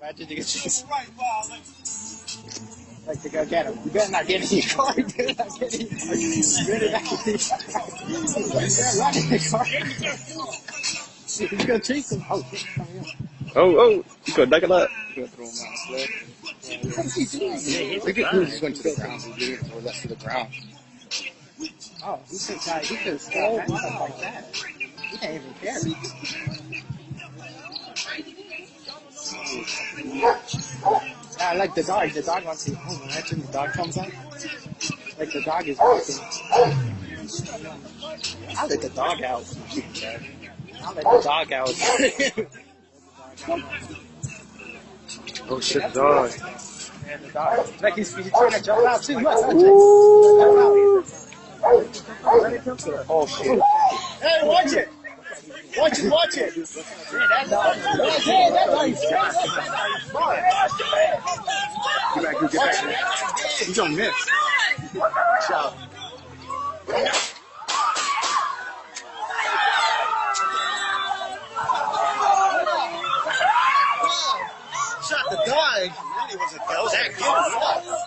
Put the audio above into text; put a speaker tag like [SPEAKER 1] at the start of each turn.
[SPEAKER 1] Imagine you get chased. Like to go get him. You better not get in your car. You better not get in. You better not get in your car. You better run in the car. He's gonna chase him. Oh, shit, coming up.
[SPEAKER 2] Oh, oh, you got that.
[SPEAKER 1] Gonna throw him out slow. What is he doing? Look at who's going to the ground. He's getting throw that to the ground. Oh, he could have he could have stuff like that. He didn't even care. I like the dog. The dog wants to. Oh, imagine the dog comes out. Like the dog is walking. I'll let the dog out. I'll let the dog out.
[SPEAKER 2] Oh shit, dog.
[SPEAKER 1] and the dog. Like he's, he's trying to jump out too. Look, look, Let it come to her. Oh shit. Hey, watch it. Watch it, watch it. Man, that dog. Dog is smart.
[SPEAKER 2] Get back, get back. He's gonna miss.
[SPEAKER 1] Watch out. Shot the dog. Really was a. That kid.